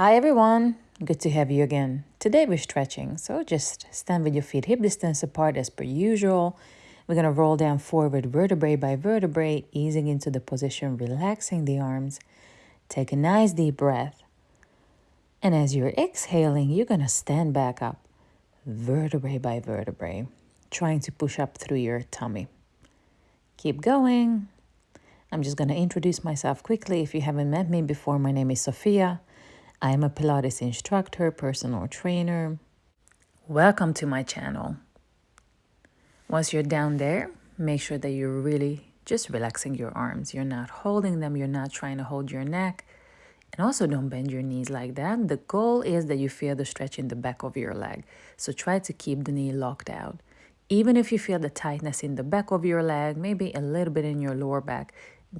Hi everyone, good to have you again. Today we're stretching, so just stand with your feet hip distance apart as per usual. We're gonna roll down forward vertebrae by vertebrae, easing into the position, relaxing the arms. Take a nice deep breath. And as you're exhaling, you're gonna stand back up, vertebrae by vertebrae, trying to push up through your tummy. Keep going. I'm just gonna introduce myself quickly. If you haven't met me before, my name is Sophia. I am a Pilates instructor, personal trainer. Welcome to my channel. Once you're down there, make sure that you're really just relaxing your arms. You're not holding them, you're not trying to hold your neck. And also don't bend your knees like that. The goal is that you feel the stretch in the back of your leg. So try to keep the knee locked out. Even if you feel the tightness in the back of your leg, maybe a little bit in your lower back,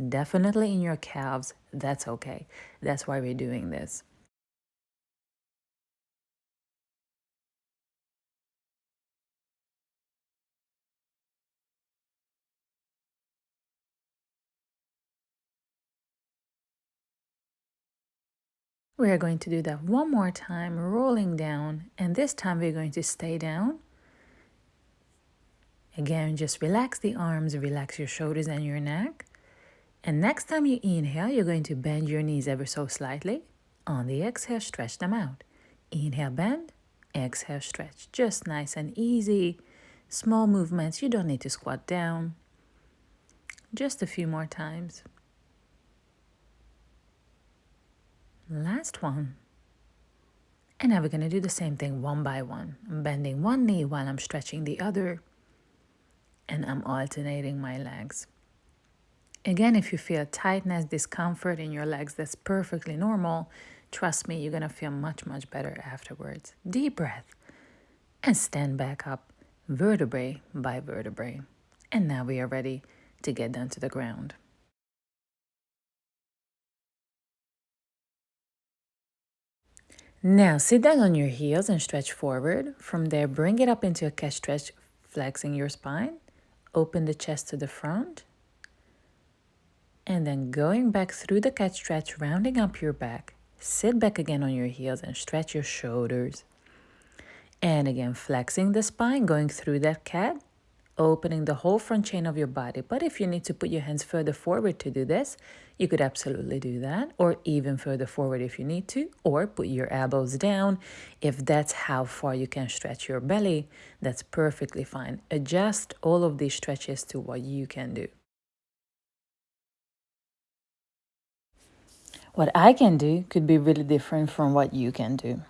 definitely in your calves, that's okay. That's why we're doing this. We are going to do that one more time, rolling down, and this time we're going to stay down. Again, just relax the arms, relax your shoulders and your neck. And next time you inhale, you're going to bend your knees ever so slightly. On the exhale, stretch them out. Inhale, bend, exhale, stretch. Just nice and easy. Small movements, you don't need to squat down. Just a few more times. Last one. And now we're going to do the same thing one by one. I'm bending one knee while I'm stretching the other. And I'm alternating my legs. Again, if you feel tightness, discomfort in your legs, that's perfectly normal. Trust me, you're going to feel much, much better afterwards. Deep breath. And stand back up, vertebrae by vertebrae. And now we are ready to get down to the ground. Now sit down on your heels and stretch forward. From there, bring it up into a cat stretch, flexing your spine. Open the chest to the front. And then going back through the cat stretch, rounding up your back. Sit back again on your heels and stretch your shoulders. And again, flexing the spine, going through that cat opening the whole front chain of your body. But if you need to put your hands further forward to do this, you could absolutely do that, or even further forward if you need to, or put your elbows down. If that's how far you can stretch your belly, that's perfectly fine. Adjust all of these stretches to what you can do. What I can do could be really different from what you can do.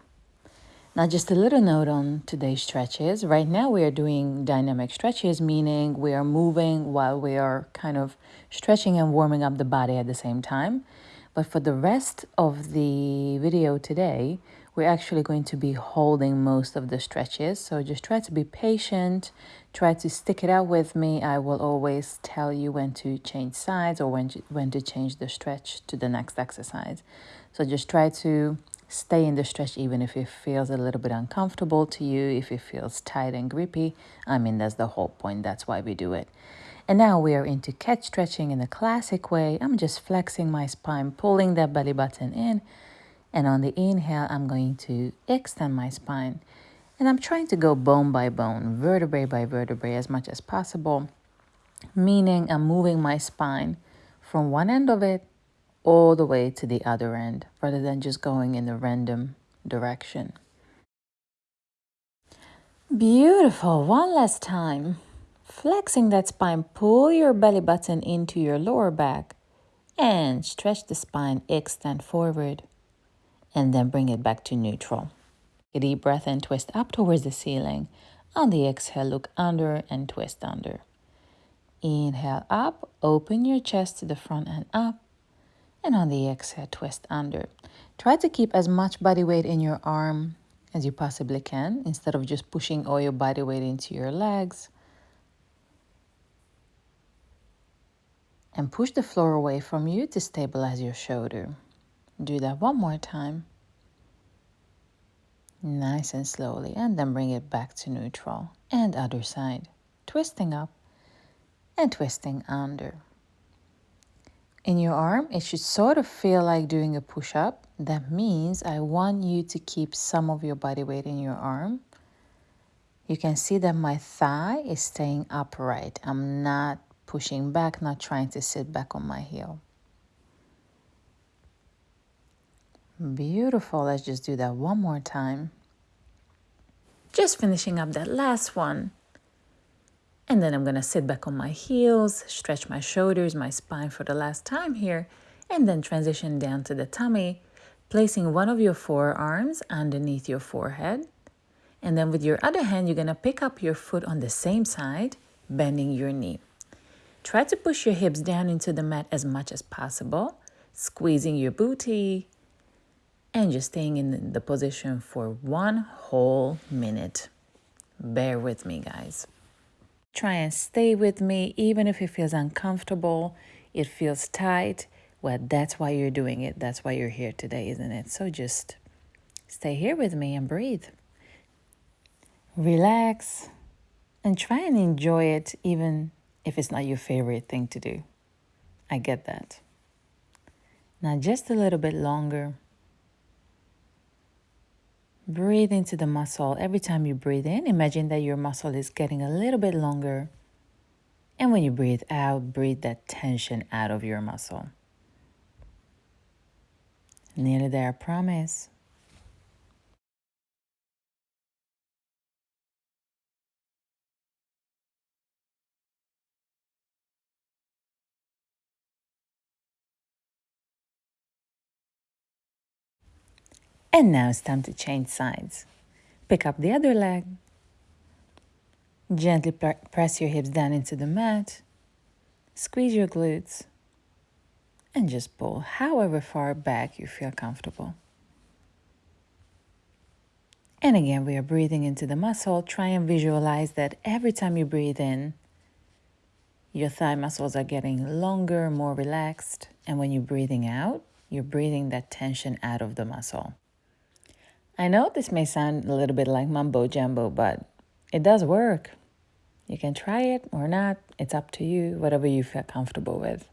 Now, just a little note on today's stretches. Right now, we are doing dynamic stretches, meaning we are moving while we are kind of stretching and warming up the body at the same time. But for the rest of the video today, we're actually going to be holding most of the stretches. So just try to be patient, try to stick it out with me. I will always tell you when to change sides or when to, when to change the stretch to the next exercise. So just try to Stay in the stretch even if it feels a little bit uncomfortable to you, if it feels tight and grippy. I mean, that's the whole point. That's why we do it. And now we are into cat stretching in the classic way. I'm just flexing my spine, pulling that belly button in. And on the inhale, I'm going to extend my spine. And I'm trying to go bone by bone, vertebrae by vertebrae as much as possible. Meaning I'm moving my spine from one end of it all the way to the other end rather than just going in a random direction. Beautiful. One last time. Flexing that spine, pull your belly button into your lower back and stretch the spine, extend forward, and then bring it back to neutral. A deep breath and twist up towards the ceiling. On the exhale, look under and twist under. Inhale up, open your chest to the front and up and on the exhale, twist under. Try to keep as much body weight in your arm as you possibly can instead of just pushing all your body weight into your legs. And push the floor away from you to stabilize your shoulder. Do that one more time. Nice and slowly, and then bring it back to neutral. And other side. Twisting up and twisting under. In your arm, it should sort of feel like doing a push up. That means I want you to keep some of your body weight in your arm. You can see that my thigh is staying upright. I'm not pushing back, not trying to sit back on my heel. Beautiful. Let's just do that one more time. Just finishing up that last one. And then I'm going to sit back on my heels, stretch my shoulders, my spine for the last time here, and then transition down to the tummy, placing one of your forearms underneath your forehead. And then with your other hand, you're going to pick up your foot on the same side, bending your knee. Try to push your hips down into the mat as much as possible, squeezing your booty, and just staying in the position for one whole minute. Bear with me, guys. Try and stay with me, even if it feels uncomfortable, it feels tight. Well, that's why you're doing it. That's why you're here today, isn't it? So just stay here with me and breathe. Relax and try and enjoy it, even if it's not your favorite thing to do. I get that. Now, just a little bit longer. Breathe into the muscle. Every time you breathe in, imagine that your muscle is getting a little bit longer. And when you breathe out, breathe that tension out of your muscle. Nearly there, I promise. And now it's time to change sides. Pick up the other leg. Gently press your hips down into the mat. Squeeze your glutes. And just pull however far back you feel comfortable. And again, we are breathing into the muscle. Try and visualize that every time you breathe in, your thigh muscles are getting longer, more relaxed. And when you're breathing out, you're breathing that tension out of the muscle. I know this may sound a little bit like mumbo jumbo, but it does work. You can try it or not. It's up to you, whatever you feel comfortable with.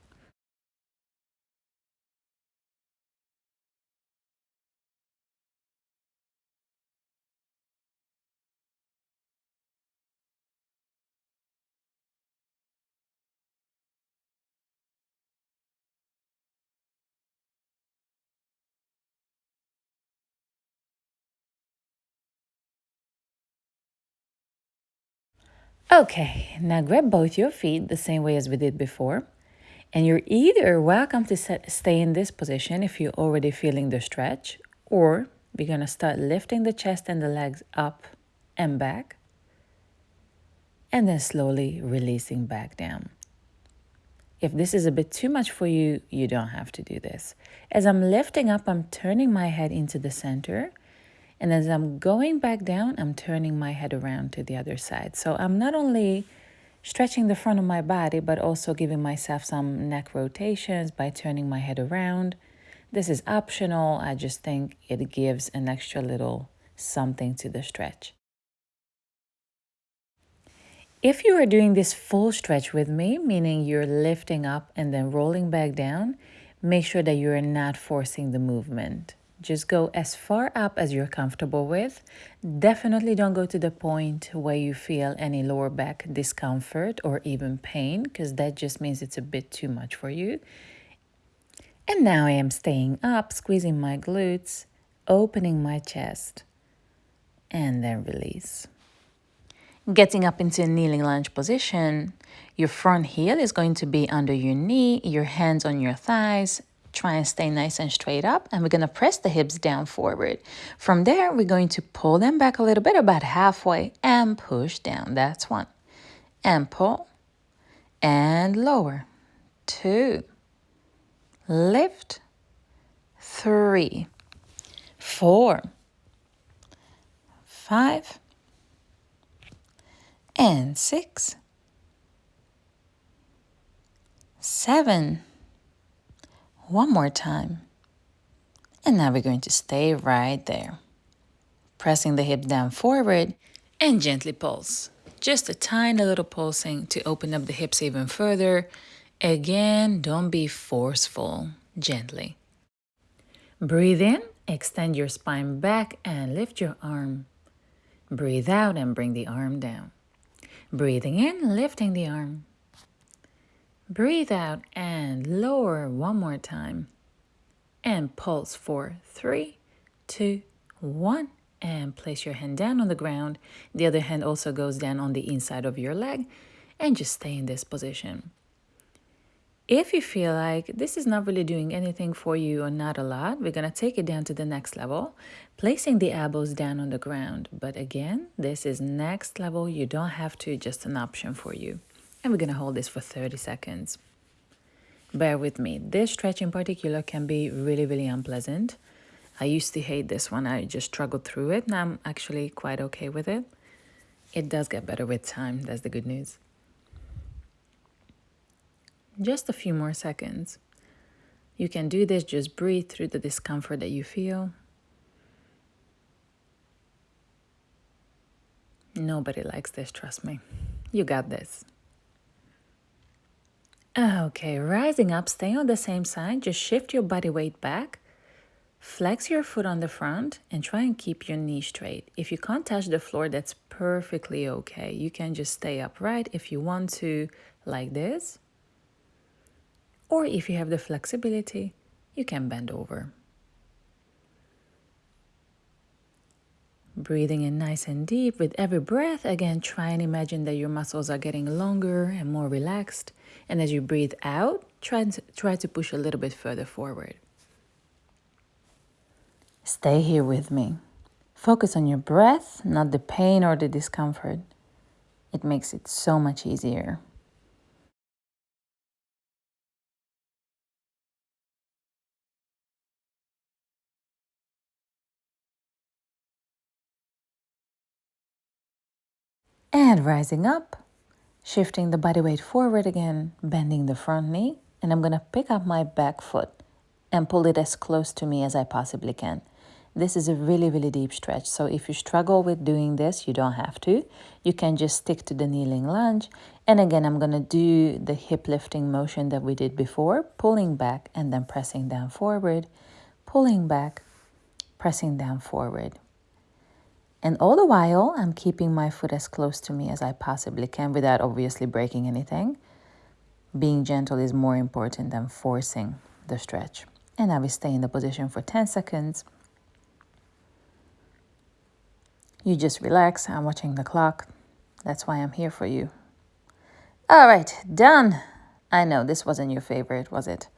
Okay, now grab both your feet the same way as we did before. And you're either welcome to set, stay in this position if you're already feeling the stretch, or we're to start lifting the chest and the legs up and back, and then slowly releasing back down. If this is a bit too much for you, you don't have to do this. As I'm lifting up, I'm turning my head into the center and as I'm going back down, I'm turning my head around to the other side. So I'm not only stretching the front of my body, but also giving myself some neck rotations by turning my head around. This is optional. I just think it gives an extra little something to the stretch. If you are doing this full stretch with me, meaning you're lifting up and then rolling back down, make sure that you're not forcing the movement. Just go as far up as you're comfortable with. Definitely don't go to the point where you feel any lower back discomfort or even pain, because that just means it's a bit too much for you. And now I am staying up, squeezing my glutes, opening my chest, and then release. Getting up into a kneeling lunge position, your front heel is going to be under your knee, your hands on your thighs, Try and stay nice and straight up. And we're going to press the hips down forward. From there, we're going to pull them back a little bit, about halfway, and push down. That's one. And pull. And lower. Two. Lift. Three. Four. Five. And six. Seven one more time. And now we're going to stay right there. Pressing the hip down forward and gently pulse. Just a tiny little pulsing to open up the hips even further Again, don't be forceful, gently. Breathe in, extend your spine back and lift your arm. Breathe out and bring the arm down. Breathing in, lifting the arm. Breathe out and lower one more time. And pulse for three, two, one. And place your hand down on the ground. The other hand also goes down on the inside of your leg. And just stay in this position. If you feel like this is not really doing anything for you or not a lot, we're going to take it down to the next level, placing the elbows down on the ground. But again, this is next level. You don't have to, just an option for you. And we're going to hold this for 30 seconds. Bear with me. This stretch in particular can be really, really unpleasant. I used to hate this one. I just struggled through it. Now I'm actually quite okay with it. It does get better with time. That's the good news. Just a few more seconds. You can do this, just breathe through the discomfort that you feel. Nobody likes this, trust me. You got this. Okay, rising up, stay on the same side. Just shift your body weight back. Flex your foot on the front and try and keep your knee straight. If you can't touch the floor, that's perfectly okay. You can just stay upright if you want to, like this. Or if you have the flexibility, you can bend over. Breathing in nice and deep with every breath. Again, try and imagine that your muscles are getting longer and more relaxed. And as you breathe out, try to, try to push a little bit further forward. Stay here with me. Focus on your breath, not the pain or the discomfort. It makes it so much easier. And rising up, shifting the body weight forward again, bending the front knee. And I'm to pick up my back foot and pull it as close to me as I possibly can. This is a really, really deep stretch. So if you struggle with doing this, you don't have to. You can just stick to the kneeling lunge. And again, I'm to do the hip lifting motion that we did before, pulling back and then pressing down forward, pulling back, pressing down forward. And all the while, I'm keeping my foot as close to me as I possibly can without obviously breaking anything. Being gentle is more important than forcing the stretch. And I will stay in the position for 10 seconds. You just relax. I'm watching the clock. That's why I'm here for you. All right, done. I know this wasn't your favorite, was it?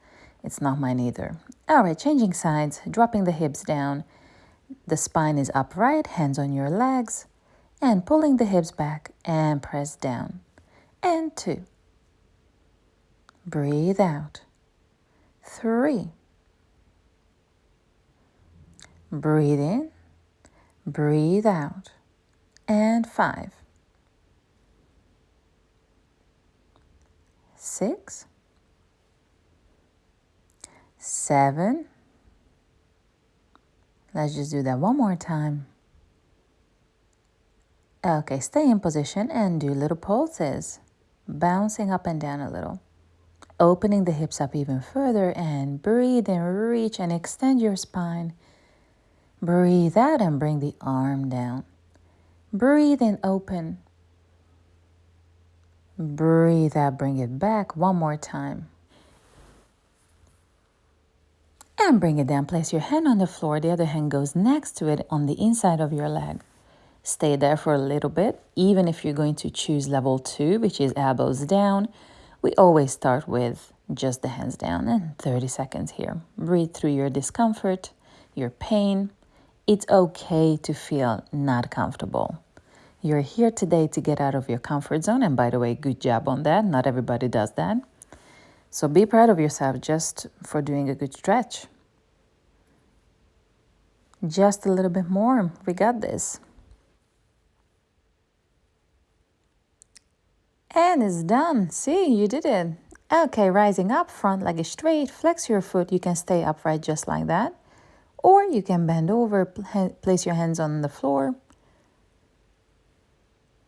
It's not mine either. All right, changing sides, dropping the hips down the spine is upright, hands on your legs, and pulling the hips back and press down. And two. Breathe out. Three. Breathe in. Breathe out. And five. Six. Seven. Let's just do that one more time. Okay, stay in position and do little pulses, bouncing up and down a little. Opening the hips up even further and breathe and reach and extend your spine. Breathe out and bring the arm down. Breathe and open. Breathe out, bring it back one more time. And bring it down. Place your hand on the floor. The other hand goes next to it on the inside of your leg. Stay there for a little bit. Even if you're going to choose level two, which is elbows down, we always start with just the hands down and 30 seconds here. Breathe through your discomfort, your pain. It's okay to feel not comfortable. You're here today to get out of your comfort zone. And by the way, good job on that. Not everybody does that. So be proud of yourself just for doing a good stretch. Just a little bit more. We got this. And it's done. See, you did it. Okay, rising up, front leg is straight. Flex your foot. You can stay upright just like that. Or you can bend over, place your hands on the floor,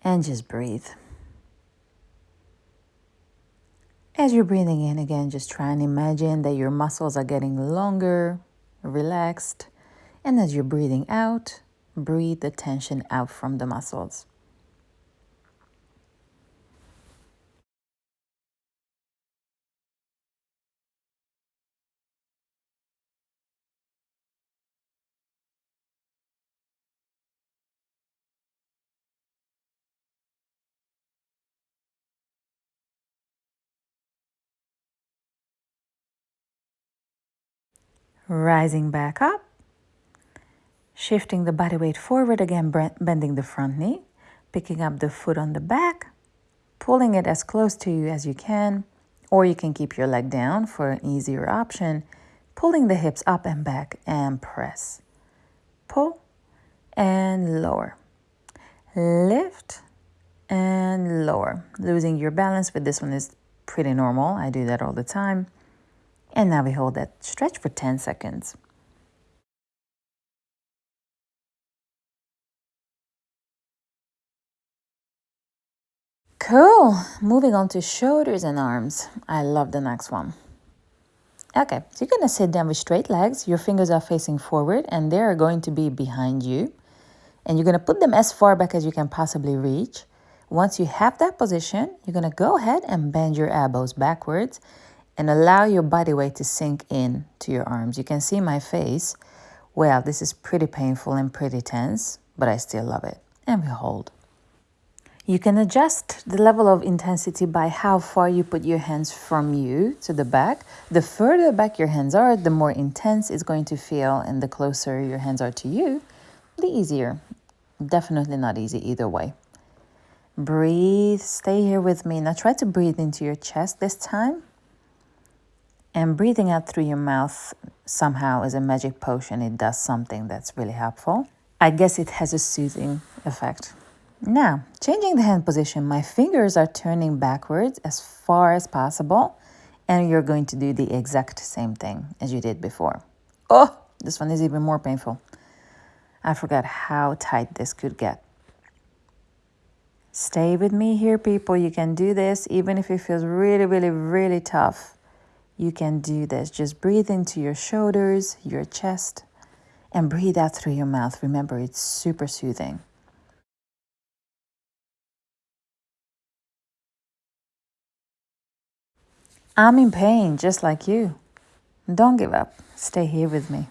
and just breathe. As you're breathing in again, just try and imagine that your muscles are getting longer, relaxed. And as you're breathing out, breathe the tension out from the muscles. Rising back up, shifting the body weight forward again, bending the front knee, picking up the foot on the back, pulling it as close to you as you can, or you can keep your leg down for an easier option, pulling the hips up and back and press. Pull and lower. Lift and lower. Losing your balance, but this one is pretty normal. I do that all the time. And now we hold that stretch for 10 seconds. Cool. Moving on to shoulders and arms. I love the next one. Okay, so you're to sit down with straight legs. Your fingers are facing forward and they're going to be behind you. And you're to put them as far back as you can possibly reach. Once you have that position, you're to go ahead and bend your elbows backwards and allow your body weight to sink in to your arms. You can see my face. Well, this is pretty painful and pretty tense, but I still love it. And we hold. You can adjust the level of intensity by how far you put your hands from you to the back. The further back your hands are, the more intense it's going to feel, and the closer your hands are to you, the easier. Definitely not easy either way. Breathe, stay here with me. Now try to breathe into your chest this time. And breathing out through your mouth somehow is a magic potion. It does something that's really helpful. I guess it has a soothing effect. Now, changing the hand position, my fingers are turning backwards as far as possible. And you're going to do the exact same thing as you did before. Oh, this one is even more painful. I forgot how tight this could get. Stay with me here, people. You can do this even if it feels really, really, really tough you can do this. Just breathe into your shoulders, your chest, and breathe out through your mouth. Remember, it's super soothing. I'm in pain just like you. Don't give up. Stay here with me.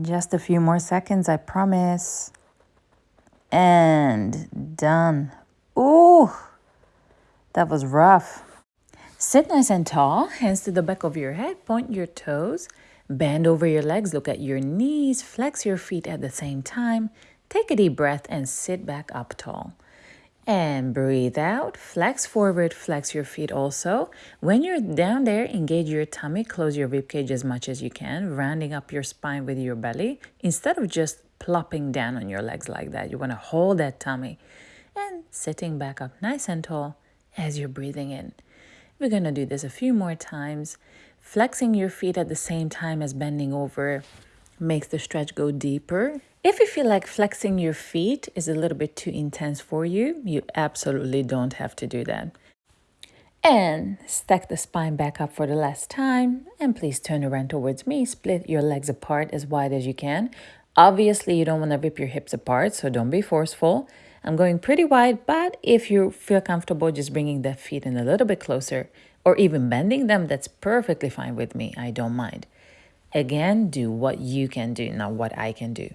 Just a few more seconds, I promise. And done. Ooh, that was rough. Sit nice and tall, hands to the back of your head, point your toes, bend over your legs, look at your knees, flex your feet at the same time. Take a deep breath and sit back up tall. And breathe out, flex forward, flex your feet also. When you're down there, engage your tummy, close your rib cage as much as you can, rounding up your spine with your belly instead of just plopping down on your legs like that. You want to hold that tummy and sitting back up nice and tall as you're breathing in. We're going to do this a few more times. Flexing your feet at the same time as bending over makes the stretch go deeper. If you feel like flexing your feet is a little bit too intense for you, you absolutely don't have to do that. And stack the spine back up for the last time. And please turn around towards me. Split your legs apart as wide as you can. Obviously, you don't want to rip your hips apart, so don't be forceful. I'm going pretty wide, but if you feel comfortable just bringing the feet in a little bit closer or even bending them, that's perfectly fine with me. I don't mind. Again, do what you can do, not what I can do.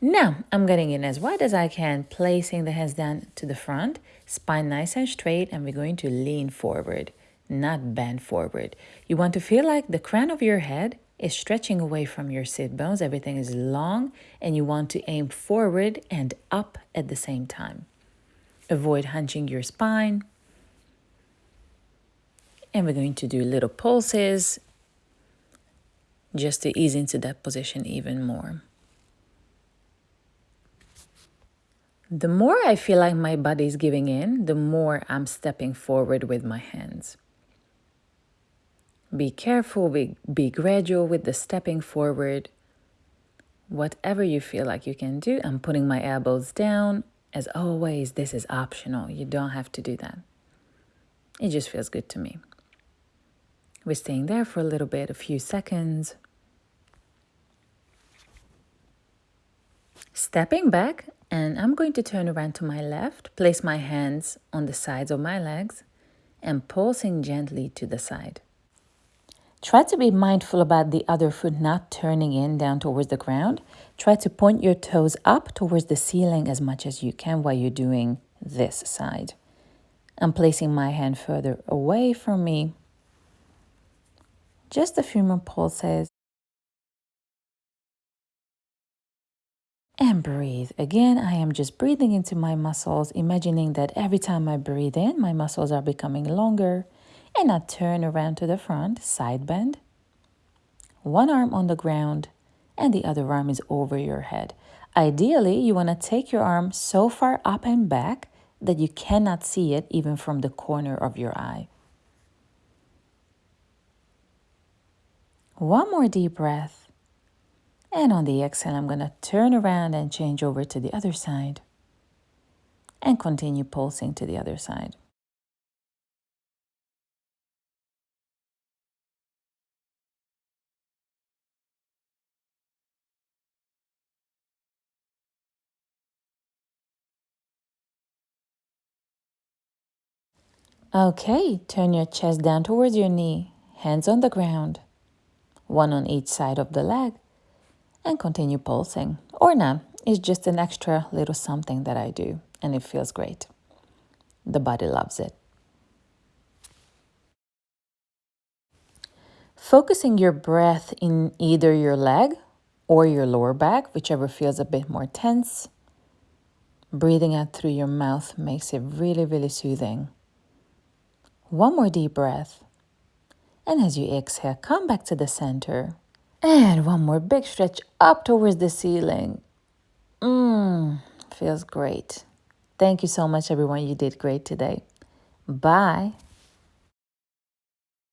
Now, I'm getting in as wide as I can, placing the hands down to the front, spine nice and straight, and we're going to lean forward, not bend forward. You want to feel like the crown of your head is stretching away from your sit bones. Everything is long and you want to aim forward and up at the same time. Avoid hunching your spine. And we're going to do little pulses just to ease into that position even more. The more I feel like my body is giving in, the more I'm stepping forward with my hands. Be careful, be, be gradual with the stepping forward. Whatever you feel like you can do, I'm putting my elbows down. As always, this is optional. You don't have to do that. It just feels good to me. We're staying there for a little bit, a few seconds. Stepping back, and I'm going to turn around to my left, place my hands on the sides of my legs, and pulsing gently to the side. Try to be mindful about the other foot not turning in down towards the ground. Try to point your toes up towards the ceiling as much as you can while you're doing this side. I'm placing my hand further away from me. Just a few more pulses. And breathe. Again, I am just breathing into my muscles, imagining that every time I breathe in, my muscles are becoming longer. And I turn around to the front, side bend. One arm on the ground, and the other arm is over your head. Ideally, you want to take your arm so far up and back that you cannot see it even from the corner of your eye. One more deep breath. And on the exhale, I'm going to turn around and change over to the other side and continue pulsing to the other side. Okay, turn your chest down towards your knee, hands on the ground, one on each side of the leg, and continue pulsing. Or not, it's just an extra little something that I do, and it feels great. The body loves it. Focusing your breath in either your leg or your lower back, whichever feels a bit more tense. Breathing out through your mouth makes it really, really soothing. One more deep breath. And as you exhale, come back to the center. And one more big stretch up towards the ceiling. Mmm, feels great. Thank you so much, everyone. You did great today. Bye.